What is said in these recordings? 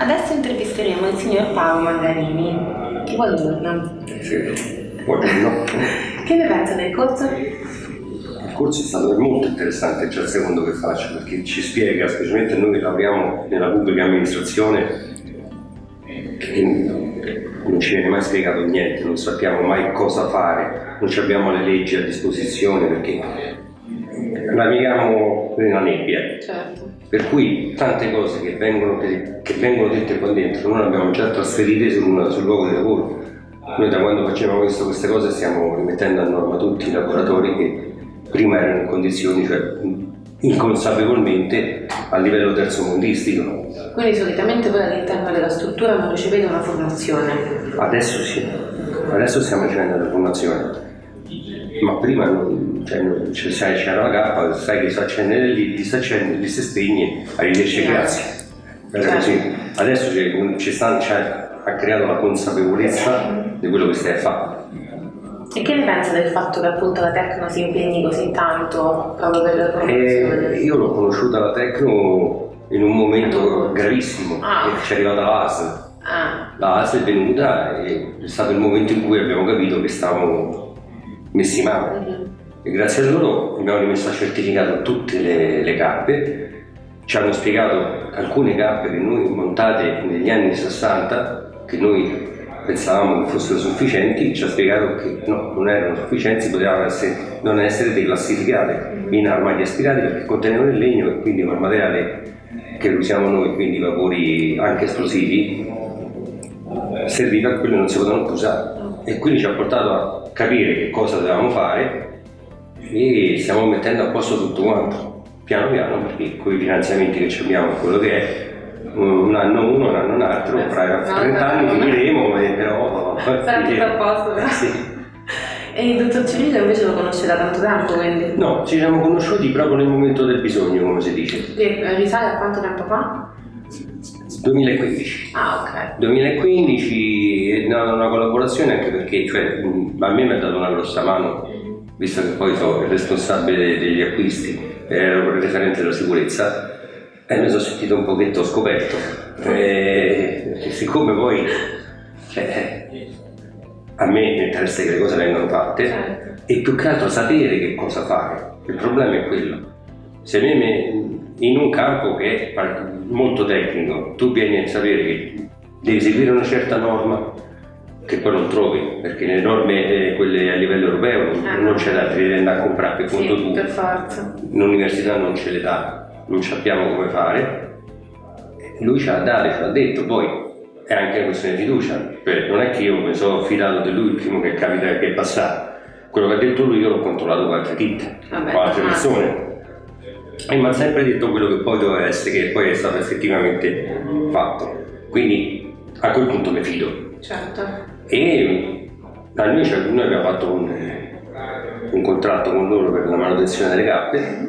Adesso intervisteremo il signor Paolo Mangarini. Buongiorno. Sì, buongiorno. Che ne pensa del corso? Il corso è stato molto interessante, già il secondo che faccio, perché ci spiega, specialmente noi che lavoriamo nella pubblica amministrazione, che non ci viene mai spiegato niente, non sappiamo mai cosa fare, non abbiamo le leggi a disposizione perché navigiamo nella nebbia. Certo. Per cui tante cose che vengono, che vengono dette qua dentro non abbiamo già trasferite sul, sul luogo di lavoro. Noi da quando facciamo questo, queste cose stiamo rimettendo a norma tutti i lavoratori che prima erano in condizioni, cioè inconsapevolmente a livello terzomondistico. Quindi solitamente voi all'interno della struttura non ricevete una formazione? Adesso sì, adesso stiamo ricevendo la formazione ma prima non, cioè, non cioè, c'era la cappa, sai che si accende lì, ti si accende, lì si spegne, arrivederci grazie. Così. Adesso ci sta, cioè, ha creato la consapevolezza di quello che stai a fare. E che ne pensa del fatto che appunto la Tecno si impegni così tanto proprio per la formazione? E io l'ho conosciuta la Tecno in un momento gravissimo, Ah. che ci è arrivata la ASL. Ah, La ASL è venuta e è stato il momento in cui abbiamo capito che stavamo messi male. mhm. E grazie a loro abbiamo rimesso a certificato tutte le, le cappe, ci hanno spiegato alcune cappe che noi montate negli anni 60, che noi pensavamo che fossero sufficienti, ci ha spiegato che no, non erano sufficienti, potevano essere, non essere declassificate in armadi aspirati perché contenevano il legno e quindi un materiale che usiamo noi, quindi vapori anche esplosivi, serviva a quello che non si potevano più usare. E quindi ci ha portato a capire che cosa dovevamo fare e stiamo mettendo a posto tutto quanto, piano piano, perché con i finanziamenti che abbiamo, quello che è, un anno uno, un anno un altro, fra 30 anni finiremo, eh, però... Sarà tutto a posto. Sì. E il dottor Cirillo invece lo conosce da tanto tempo, quindi? No, ci siamo conosciuti proprio nel momento del bisogno, come si dice. E risale a quanto tempo fa? 2015. Ah, ok. 2015 nata una collaborazione anche perché cioè, a me mi ha dato una grossa mano, visto che poi sono il responsabile degli acquisti, ero il referente della sicurezza e mi sono sentito un pochetto scoperto. E, e siccome poi cioè, a me mi interessa che le cose vengano fatte Certo. e più che altro sapere che cosa fare. Il problema è quello. Se me me- in un campo che è molto tecnico, tu vieni a sapere che devi seguire una certa norma, che poi non trovi, perché le norme, eh, quelle a livello europeo, non- Ah. non c'è da devi andare a comprare per conto Sì, tuo. per forza. L'università non ce le dà, non sappiamo come fare. Lui ci ha dato, ci ha detto, poi è anche una questione di fiducia, cioè, non è che io mi sono fidato di lui il primo che capita che è passato. Quello che ha detto lui io l'ho controllato con altre ditte, con altre ah. persone. E mi ha sempre detto quello che poi doveva essere, che poi è stato effettivamente fatto. Quindi a quel punto mi fido. Certo. E da noi, cioè, noi abbiamo fatto un, un contratto con loro per la manutenzione delle cappe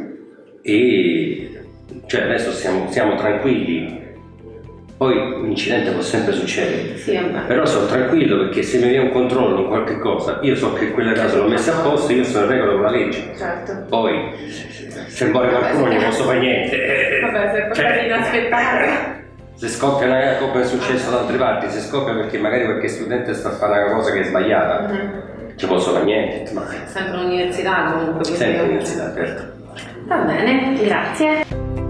e cioè, adesso siamo, siamo tranquilli. Poi un incidente può sempre succedere, Sì, però sono tranquillo perché se mi viene un controllo o qualche cosa, io so che quella casa l'ho messa a posto, io sono in regola con la legge. Certo. Poi se muore qualcuno non posso fare niente. Vabbè, se è qualcosa cioè, inaspettato. se scoppia una come è successo da altre parti, se scoppia perché magari qualche studente sta a fare una cosa che è sbagliata, Mhm. ci posso fare niente, ma Sempre l'università comunque. sempre all'università, certo. Va bene, grazie.